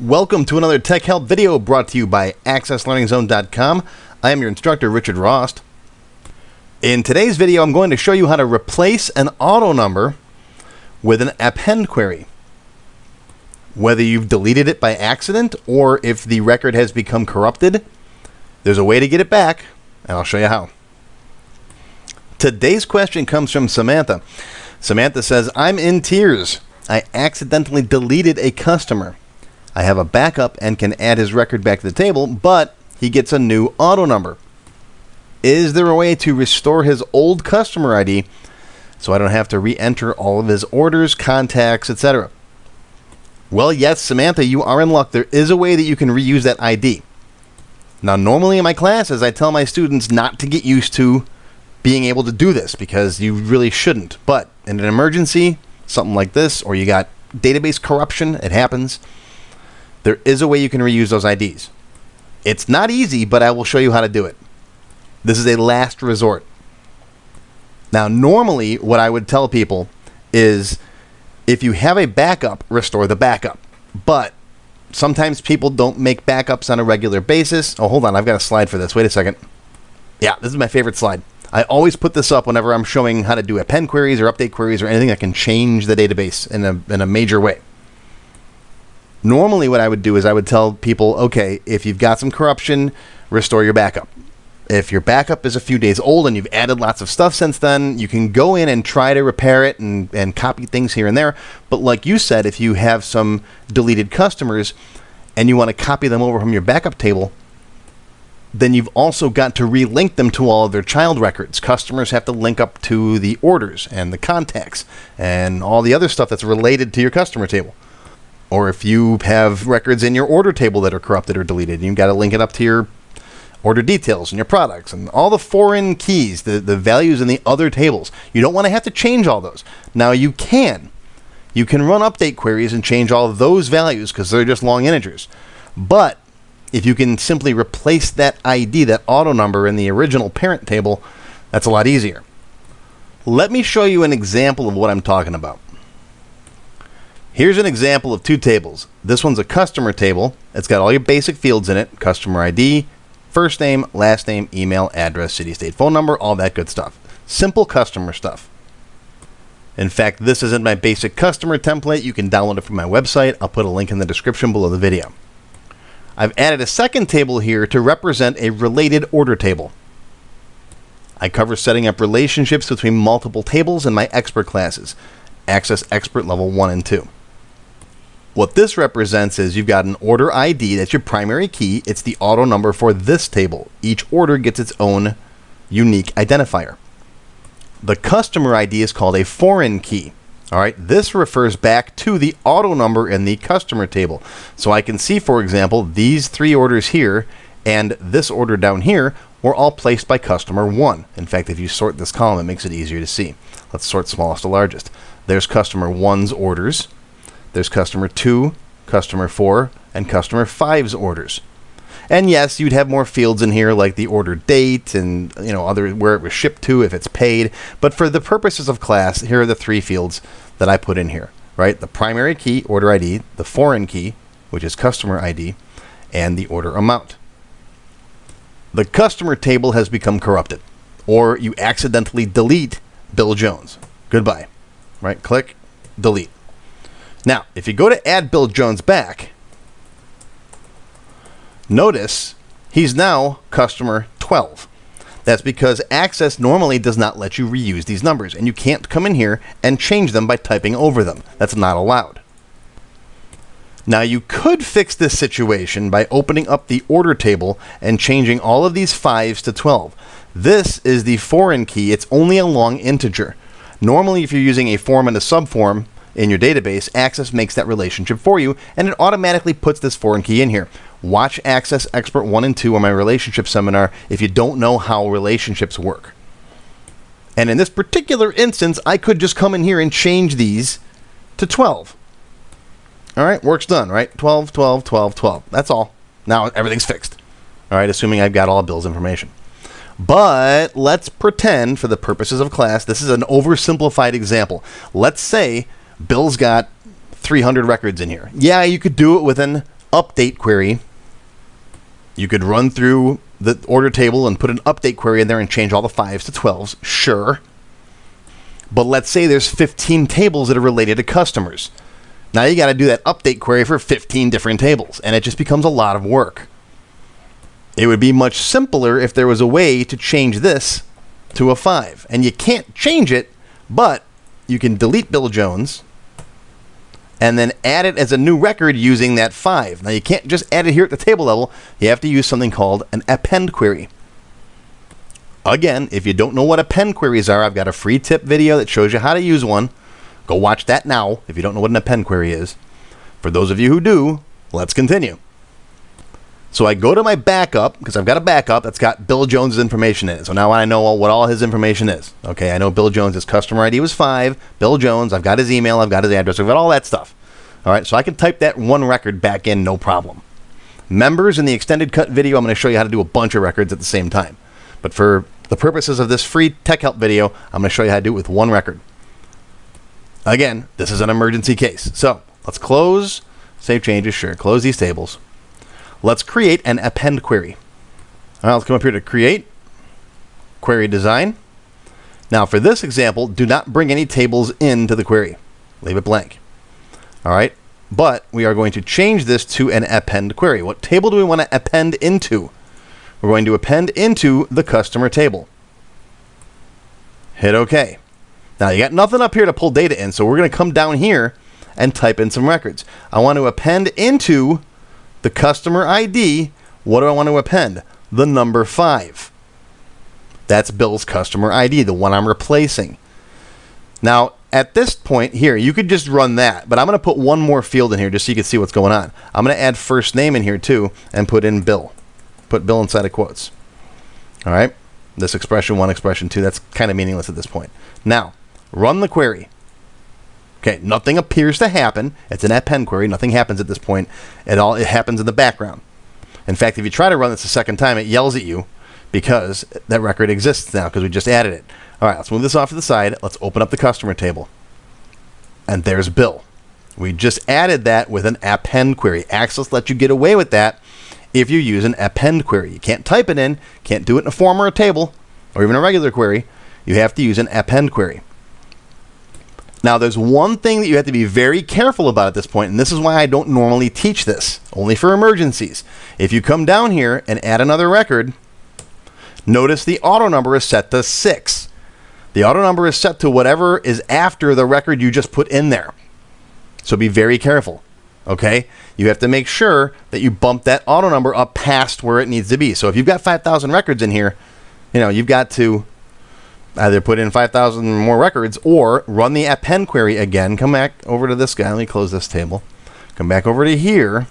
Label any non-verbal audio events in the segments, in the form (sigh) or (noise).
Welcome to another Tech Help video brought to you by AccessLearningZone.com. I am your instructor, Richard Rost. In today's video, I'm going to show you how to replace an auto number with an append query. Whether you've deleted it by accident or if the record has become corrupted, there's a way to get it back, and I'll show you how. Today's question comes from Samantha. Samantha says, I'm in tears. I accidentally deleted a customer. I have a backup and can add his record back to the table, but he gets a new auto number. Is there a way to restore his old customer ID so I don't have to re-enter all of his orders, contacts, etc.? Well, yes, Samantha, you are in luck. There is a way that you can reuse that ID. Now, normally in my classes, I tell my students not to get used to being able to do this because you really shouldn't. But in an emergency, something like this, or you got database corruption, it happens there is a way you can reuse those IDs. It's not easy, but I will show you how to do it. This is a last resort. Now, normally, what I would tell people is if you have a backup, restore the backup. But sometimes people don't make backups on a regular basis. Oh, hold on. I've got a slide for this. Wait a second. Yeah, this is my favorite slide. I always put this up whenever I'm showing how to do append queries or update queries or anything that can change the database in a, in a major way. Normally, what I would do is I would tell people, okay, if you've got some corruption, restore your backup. If your backup is a few days old and you've added lots of stuff since then, you can go in and try to repair it and, and copy things here and there. But like you said, if you have some deleted customers and you want to copy them over from your backup table, then you've also got to relink them to all of their child records. Customers have to link up to the orders and the contacts and all the other stuff that's related to your customer table. Or if you have records in your order table that are corrupted or deleted, you've got to link it up to your order details and your products and all the foreign keys, the, the values in the other tables. You don't want to have to change all those. Now you can. You can run update queries and change all those values because they're just long integers. But if you can simply replace that ID, that auto number in the original parent table, that's a lot easier. Let me show you an example of what I'm talking about. Here's an example of two tables. This one's a customer table. It's got all your basic fields in it. Customer ID, first name, last name, email, address, city, state, phone number, all that good stuff. Simple customer stuff. In fact, this isn't my basic customer template. You can download it from my website. I'll put a link in the description below the video. I've added a second table here to represent a related order table. I cover setting up relationships between multiple tables in my expert classes, Access Expert Level 1 and 2. What this represents is you've got an order ID, that's your primary key. It's the auto number for this table. Each order gets its own unique identifier. The customer ID is called a foreign key. All right, this refers back to the auto number in the customer table. So I can see, for example, these three orders here and this order down here were all placed by customer one. In fact, if you sort this column, it makes it easier to see. Let's sort smallest to largest. There's customer one's orders. There's customer 2, customer 4, and customer 5's orders. And yes, you'd have more fields in here like the order date and you know other where it was shipped to if it's paid, but for the purposes of class, here are the three fields that I put in here, right? The primary key, order ID, the foreign key, which is customer ID, and the order amount. The customer table has become corrupted, or you accidentally delete Bill Jones. Goodbye. Right? Click, delete. Now, if you go to add Bill Jones back, notice he's now customer 12. That's because Access normally does not let you reuse these numbers, and you can't come in here and change them by typing over them. That's not allowed. Now you could fix this situation by opening up the order table and changing all of these 5s to 12. This is the foreign key, it's only a long integer. Normally if you're using a form and a subform, in your database, Access makes that relationship for you, and it automatically puts this foreign key in here. Watch Access Expert 1 and 2 on my relationship seminar if you don't know how relationships work. And in this particular instance, I could just come in here and change these to 12. All right, work's done, right? 12, 12, 12, 12. That's all. Now everything's fixed. All right, assuming I've got all Bill's information. But let's pretend, for the purposes of class, this is an oversimplified example. Let's say Bill's got 300 records in here. Yeah, you could do it with an update query, you could run through the order table and put an update query in there and change all the 5s to 12s, sure. But let's say there's 15 tables that are related to customers. Now you got to do that update query for 15 different tables, and it just becomes a lot of work. It would be much simpler if there was a way to change this to a 5. And you can't change it, but you can delete Bill Jones and then add it as a new record using that 5. Now you can't just add it here at the table level. You have to use something called an append query. Again, if you don't know what append queries are, I've got a free tip video that shows you how to use one. Go watch that now if you don't know what an append query is. For those of you who do, let's continue. So I go to my backup because I've got a backup that's got Bill Jones's information in it. So now I know what all his information is. Okay, I know Bill Jones, customer ID was five. Bill Jones, I've got his email, I've got his address, I've got all that stuff. All right, so I can type that one record back in, no problem. Members in the extended cut video, I'm going to show you how to do a bunch of records at the same time. But for the purposes of this free tech help video, I'm going to show you how to do it with one record. Again, this is an emergency case. So let's close, save changes, sure, close these tables. Let's create an append query. All right, let's come up here to create, query design. Now for this example, do not bring any tables into the query. Leave it blank. All right, but we are going to change this to an append query. What table do we want to append into? We're going to append into the customer table. Hit OK. Now you got nothing up here to pull data in, so we're going to come down here and type in some records. I want to append into the customer ID, what do I want to append? The number 5. That's Bill's customer ID, the one I'm replacing. Now, at this point here, you could just run that, but I'm going to put one more field in here just so you can see what's going on. I'm going to add first name in here too and put in Bill. Put Bill inside of quotes. All right? This expression one, expression two, that's kind of meaningless at this point. Now, run the query. Okay, nothing appears to happen. It's an append query. Nothing happens at this point. It all it happens in the background. In fact, if you try to run this a second time, it yells at you because that record exists now because we just added it. All right, let's move this off to the side. Let's open up the customer table. And there's Bill. We just added that with an append query. Access lets you get away with that if you use an append query. You can't type it in, can't do it in a form or a table, or even a regular query. You have to use an append query. Now, there's one thing that you have to be very careful about at this point, and this is why I don't normally teach this, only for emergencies. If you come down here and add another record, notice the auto number is set to 6. The auto number is set to whatever is after the record you just put in there. So be very careful, okay? You have to make sure that you bump that auto number up past where it needs to be. So if you've got 5,000 records in here, you know, you've got to either put in 5,000 more records or run the append query again. Come back over to this guy. Let me close this table. Come back over to here.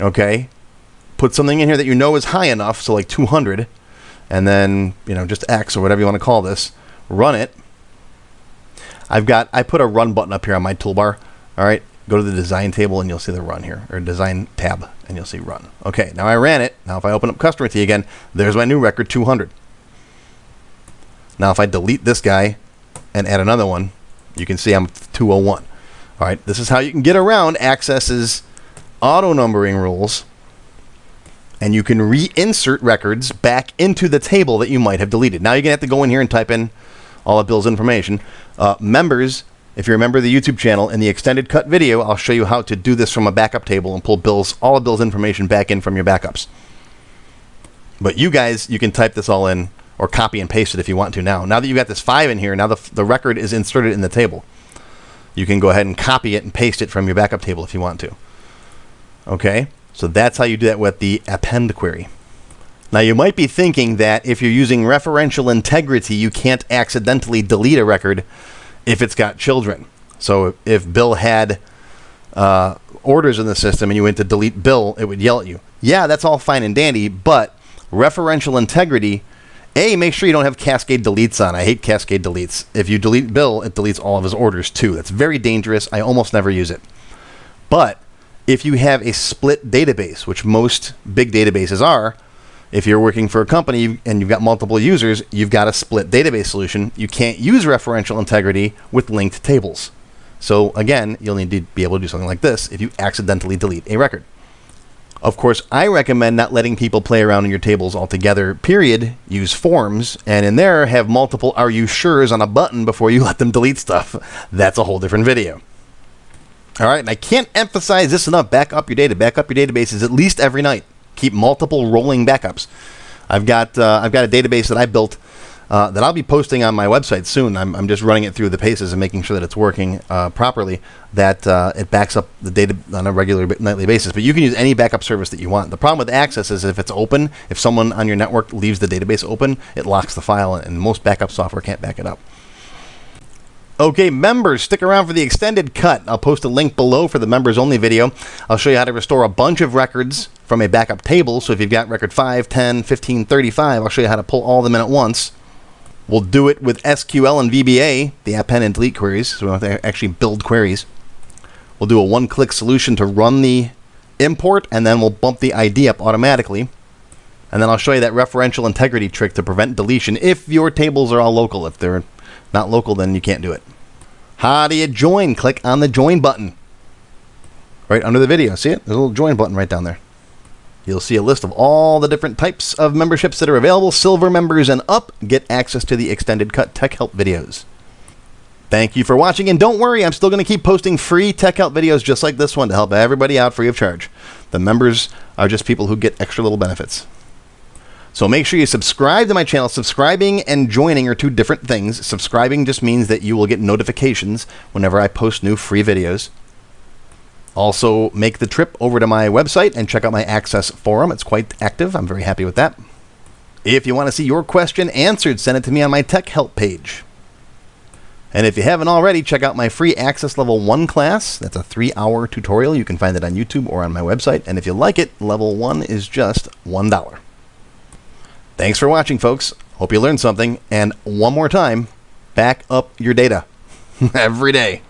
Okay. Put something in here that you know is high enough, so like 200, and then, you know, just X or whatever you want to call this. Run it. I've got, I put a run button up here on my toolbar. All right. Go to the design table and you'll see the run here, or design tab, and you'll see run. Okay. Now I ran it. Now if I open up customer T again, there's my new record 200. Now, if I delete this guy and add another one, you can see I'm 201. All right, this is how you can get around Access's auto numbering rules. And you can reinsert records back into the table that you might have deleted. Now you're going to have to go in here and type in all of Bill's information. Uh, members, if you remember the YouTube channel, in the extended cut video, I'll show you how to do this from a backup table and pull Bill's all of Bill's information back in from your backups. But you guys, you can type this all in or copy and paste it if you want to now. Now that you've got this 5 in here, now the, the record is inserted in the table. You can go ahead and copy it and paste it from your backup table if you want to. Okay, so that's how you do that with the append query. Now you might be thinking that if you're using referential integrity, you can't accidentally delete a record if it's got children. So if Bill had uh, orders in the system and you went to delete Bill, it would yell at you. Yeah, that's all fine and dandy, but referential integrity a, make sure you don't have cascade deletes on. I hate cascade deletes. If you delete Bill, it deletes all of his orders too. That's very dangerous. I almost never use it. But if you have a split database, which most big databases are, if you're working for a company and you've got multiple users, you've got a split database solution. You can't use referential integrity with linked tables. So again, you'll need to be able to do something like this if you accidentally delete a record. Of course, I recommend not letting people play around in your tables altogether, period. Use forms, and in there have multiple are you sure's on a button before you (laughs) let them delete stuff. That's a whole different video. All right, and I can't emphasize this enough. Back up your data. Back up your databases at least every night. Keep multiple rolling backups. I've got uh, I've got a database that I built uh, that I'll be posting on my website soon. I'm, I'm, just running it through the paces and making sure that it's working uh, properly, that uh, it backs up the data on a regular nightly basis. But you can use any backup service that you want. The problem with Access is if it's open, if someone on your network leaves the database open, it locks the file, and most backup software can't back it up. Okay, members, stick around for the extended cut. I'll post a link below for the members only video. I'll show you how to restore a bunch of records from a backup table. So if you've got record 5, 10, 15, 35, I'll show you how to pull all of them in at once. We'll do it with SQL and VBA, the append and delete queries, so we don't have to actually build queries. We'll do a one-click solution to run the import, and then we'll bump the ID up automatically. And then I'll show you that referential integrity trick to prevent deletion if your tables are all local. If they're not local, then you can't do it. How do you join? Click on the join button right under the video. See it? There's a little join button right down there. You'll see a list of all the different types of memberships that are available. Silver members and up get access to the extended cut tech help videos. Thank you for watching, and don't worry, I'm still going to keep posting free tech help videos just like this one to help everybody out free of charge. The members are just people who get extra little benefits. So make sure you subscribe to my channel. Subscribing and joining are two different things. Subscribing just means that you will get notifications whenever I post new free videos. Also, make the trip over to my website and check out my Access forum. It's quite active. I'm very happy with that. If you want to see your question answered, send it to me on my Tech Help page. And if you haven't already, check out my free Access Level 1 class. That's a three hour tutorial. You can find it on YouTube or on my website. And if you like it, Level 1 is just $1. Thanks for watching, folks. Hope you learned something. And one more time, back up your data (laughs) every day.